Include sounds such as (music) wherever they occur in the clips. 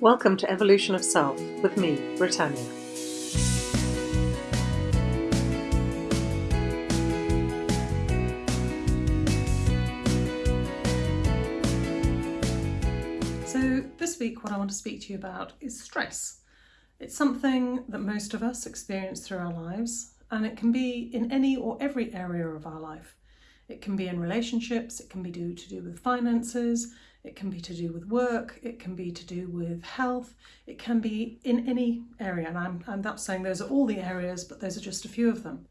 Welcome to Evolution of Self with me, Britannia. So, this week, what I want to speak to you about is stress. It's something that most of us experience through our lives, and it can be in any or every area of our life. It can be in relationships, it can be due to do with finances, it can be to do with work, it can be to do with health, it can be in any area. And I'm, I'm not saying those are all the areas, but those are just a few of them.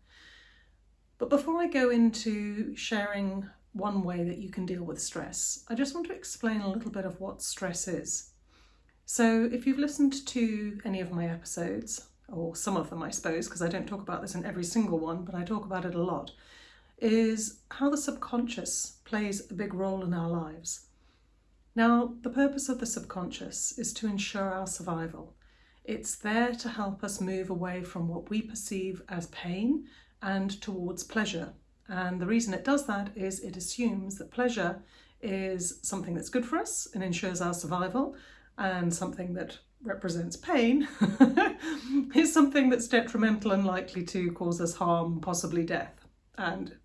But before I go into sharing one way that you can deal with stress, I just want to explain a little bit of what stress is. So if you've listened to any of my episodes, or some of them I suppose, because I don't talk about this in every single one, but I talk about it a lot, is how the subconscious plays a big role in our lives. Now, the purpose of the subconscious is to ensure our survival. It's there to help us move away from what we perceive as pain and towards pleasure. And the reason it does that is it assumes that pleasure is something that's good for us and ensures our survival, and something that represents pain (laughs) is something that's detrimental and likely to cause us harm, possibly death, and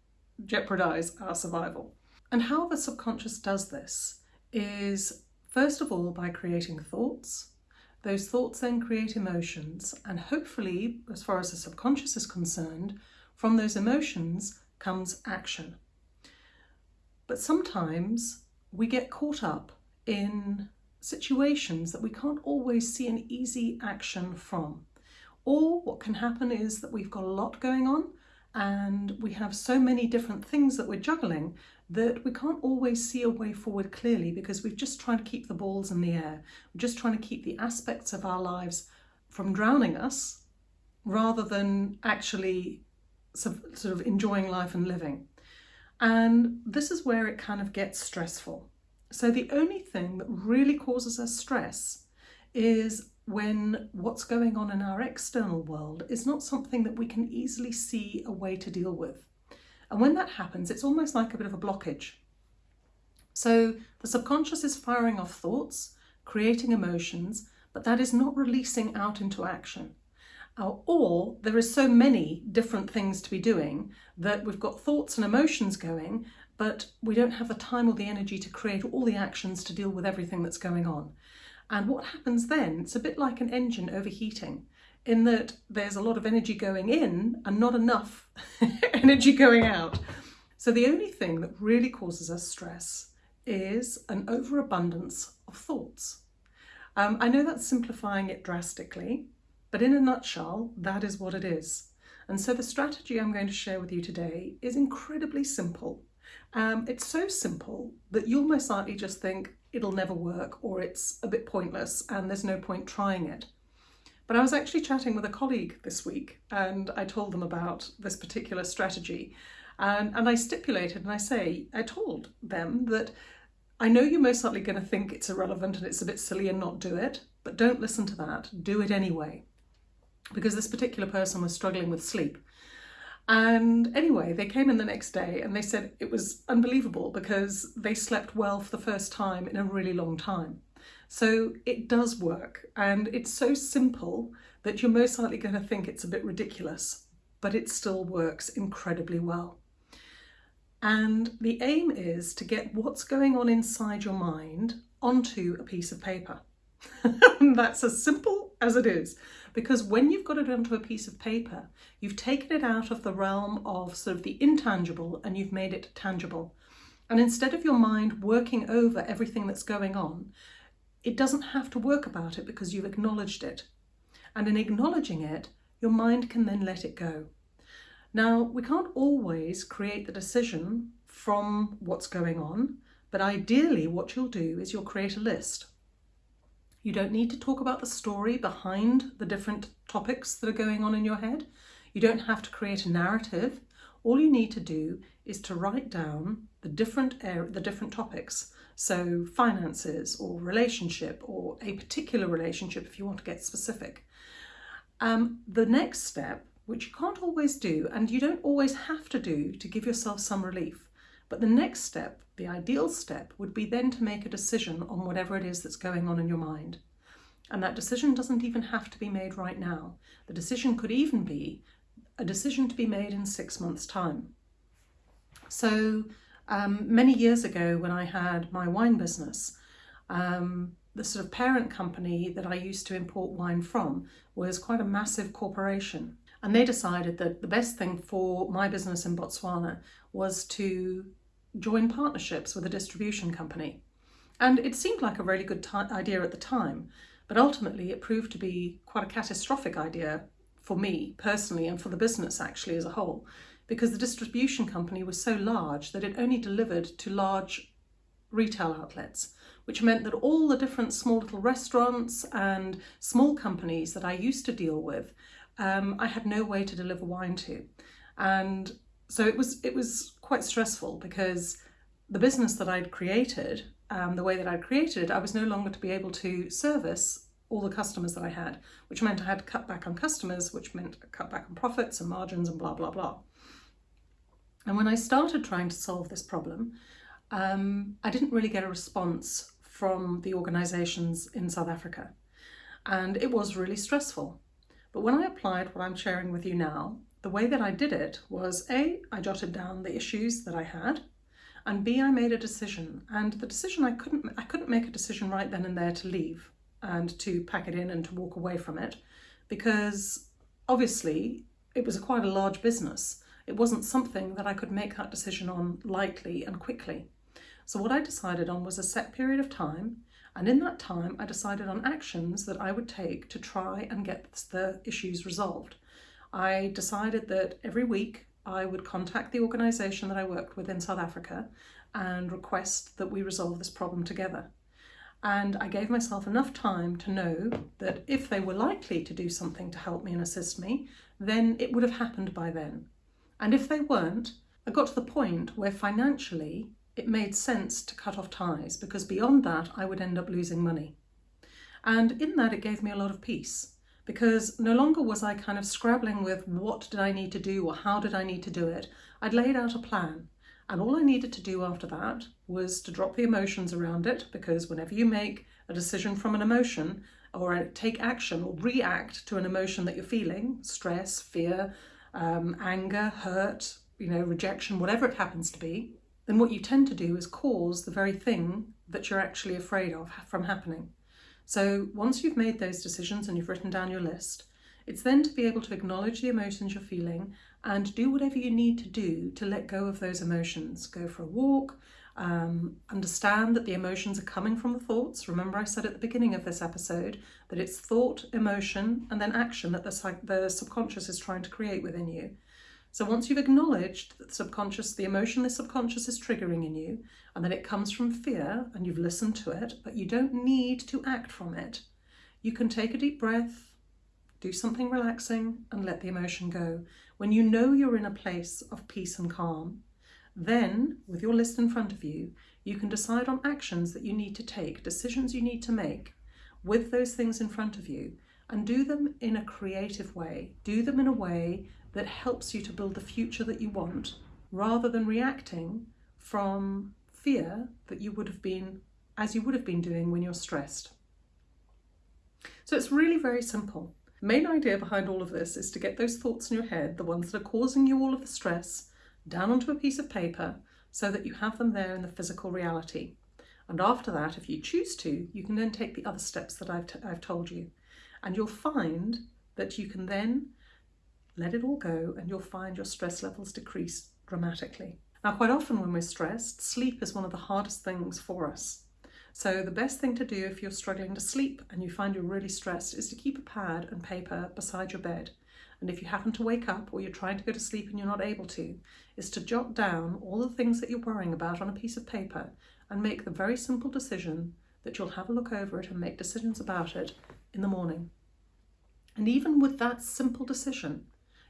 jeopardize our survival. And how the subconscious does this is first of all by creating thoughts. Those thoughts then create emotions, and hopefully, as far as the subconscious is concerned, from those emotions comes action. But sometimes we get caught up in situations that we can't always see an easy action from. Or what can happen is that we've got a lot going on and we have so many different things that we're juggling that we can't always see a way forward clearly because we're just trying to keep the balls in the air. We're just trying to keep the aspects of our lives from drowning us rather than actually sort of enjoying life and living. And this is where it kind of gets stressful. So the only thing that really causes us stress is when what's going on in our external world is not something that we can easily see a way to deal with. And when that happens, it's almost like a bit of a blockage. So the subconscious is firing off thoughts, creating emotions, but that is not releasing out into action. Or there is so many different things to be doing that we've got thoughts and emotions going, but we don't have the time or the energy to create all the actions to deal with everything that's going on. And what happens then, it's a bit like an engine overheating in that there's a lot of energy going in and not enough (laughs) energy going out. So the only thing that really causes us stress is an overabundance of thoughts. Um, I know that's simplifying it drastically, but in a nutshell, that is what it is. And so the strategy I'm going to share with you today is incredibly simple. Um, it's so simple that you'll most likely just think it'll never work or it's a bit pointless and there's no point trying it. But I was actually chatting with a colleague this week and I told them about this particular strategy. And, and I stipulated and I say, I told them that I know you're most likely going to think it's irrelevant and it's a bit silly and not do it, but don't listen to that. Do it anyway. Because this particular person was struggling with sleep. And anyway, they came in the next day and they said it was unbelievable because they slept well for the first time in a really long time. So it does work and it's so simple that you're most likely going to think it's a bit ridiculous, but it still works incredibly well. And the aim is to get what's going on inside your mind onto a piece of paper. (laughs) That's as simple as it is. Because when you've got it onto a piece of paper, you've taken it out of the realm of sort of the intangible and you've made it tangible. And instead of your mind working over everything that's going on, it doesn't have to work about it because you've acknowledged it. And in acknowledging it, your mind can then let it go. Now, we can't always create the decision from what's going on, but ideally what you'll do is you'll create a list. You don't need to talk about the story behind the different topics that are going on in your head. You don't have to create a narrative. All you need to do is to write down the different the different topics so finances or relationship or a particular relationship if you want to get specific. Um, the next step, which you can't always do and you don't always have to do to give yourself some relief, but the next step, the ideal step, would be then to make a decision on whatever it is that's going on in your mind. And that decision doesn't even have to be made right now. The decision could even be a decision to be made in six months' time. So, um, many years ago, when I had my wine business, um, the sort of parent company that I used to import wine from was quite a massive corporation. And they decided that the best thing for my business in Botswana was to join partnerships with a distribution company. And it seemed like a really good idea at the time, but ultimately it proved to be quite a catastrophic idea for me personally and for the business actually as a whole, because the distribution company was so large that it only delivered to large retail outlets, which meant that all the different small little restaurants and small companies that I used to deal with um, I had no way to deliver wine to. And so it was it was quite stressful because the business that I'd created, um, the way that I'd created it, I was no longer to be able to service all the customers that I had, which meant I had to cut back on customers, which meant cut back on profits and margins and blah, blah, blah. And when I started trying to solve this problem, um, I didn't really get a response from the organisations in South Africa. And it was really stressful. But when I applied what I'm sharing with you now, the way that I did it was A, I jotted down the issues that I had, and B, I made a decision. And the decision I couldn't I couldn't make a decision right then and there to leave and to pack it in and to walk away from it because obviously it was a quite a large business. It wasn't something that I could make that decision on lightly and quickly. So what I decided on was a set period of time and in that time, I decided on actions that I would take to try and get the issues resolved. I decided that every week I would contact the organisation that I worked with in South Africa and request that we resolve this problem together. And I gave myself enough time to know that if they were likely to do something to help me and assist me, then it would have happened by then. And if they weren't, I got to the point where financially it made sense to cut off ties because beyond that I would end up losing money. And in that it gave me a lot of peace because no longer was I kind of scrabbling with what did I need to do or how did I need to do it. I'd laid out a plan and all I needed to do after that was to drop the emotions around it because whenever you make a decision from an emotion or take action or react to an emotion that you're feeling, stress, fear, um, anger, hurt, you know, rejection, whatever it happens to be, then what you tend to do is cause the very thing that you're actually afraid of from happening. So once you've made those decisions and you've written down your list, it's then to be able to acknowledge the emotions you're feeling and do whatever you need to do to let go of those emotions. Go for a walk, um, understand that the emotions are coming from the thoughts. Remember I said at the beginning of this episode that it's thought, emotion, and then action that the, the subconscious is trying to create within you. So once you've acknowledged that the subconscious, the emotion the subconscious is triggering in you, and that it comes from fear and you've listened to it, but you don't need to act from it, you can take a deep breath, do something relaxing and let the emotion go. When you know you're in a place of peace and calm, then with your list in front of you, you can decide on actions that you need to take, decisions you need to make with those things in front of you and do them in a creative way. Do them in a way that helps you to build the future that you want rather than reacting from fear that you would have been as you would have been doing when you're stressed. So it's really very simple. Main idea behind all of this is to get those thoughts in your head, the ones that are causing you all of the stress, down onto a piece of paper so that you have them there in the physical reality. And after that, if you choose to, you can then take the other steps that I've, I've told you. And you'll find that you can then let it all go and you'll find your stress levels decrease dramatically. Now, quite often when we're stressed, sleep is one of the hardest things for us. So the best thing to do if you're struggling to sleep and you find you're really stressed is to keep a pad and paper beside your bed. And if you happen to wake up or you're trying to go to sleep and you're not able to, is to jot down all the things that you're worrying about on a piece of paper and make the very simple decision that you'll have a look over it and make decisions about it in the morning. And even with that simple decision,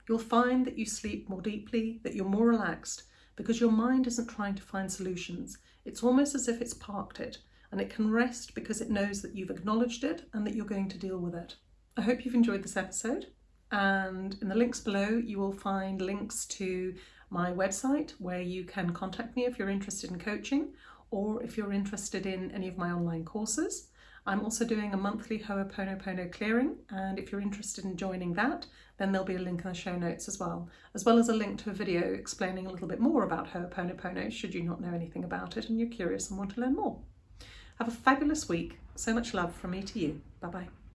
you'll find that you sleep more deeply, that you're more relaxed, because your mind isn't trying to find solutions. It's almost as if it's parked it, and it can rest because it knows that you've acknowledged it and that you're going to deal with it. I hope you've enjoyed this episode, and in the links below you will find links to my website where you can contact me if you're interested in coaching or if you're interested in any of my online courses. I'm also doing a monthly Ho'oponopono clearing, and if you're interested in joining that, then there'll be a link in the show notes as well, as well as a link to a video explaining a little bit more about Ho'oponopono should you not know anything about it and you're curious and want to learn more. Have a fabulous week. So much love from me to you. Bye bye.